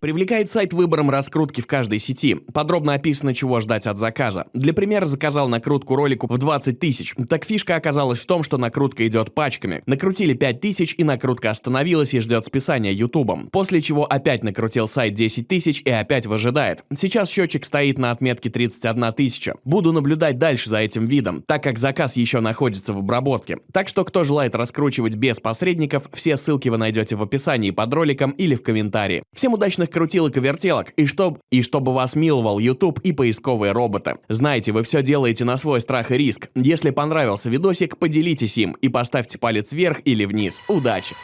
Привлекает сайт выбором раскрутки в каждой сети. Подробно описано, чего ждать от заказа. Для примера заказал накрутку ролику в 20 тысяч. Так фишка оказалась в том, что накрутка идет пачками. Накрутили 5 тысяч и накрутка остановилась и ждет списания ютубом. После чего опять накрутил сайт 10 тысяч и опять выжидает. Сейчас счетчик стоит на отметке 31 тысяча. Буду наблюдать дальше за этим видом, так как заказ еще находится в обработке. Так что кто желает раскручивать без посредников, все ссылки вы найдете в описании под роликом или в комментарии. Всем удачных крутилок и вертелок, и, чтоб, и чтобы вас миловал YouTube и поисковые роботы. Знаете, вы все делаете на свой страх и риск. Если понравился видосик, поделитесь им и поставьте палец вверх или вниз. Удачи!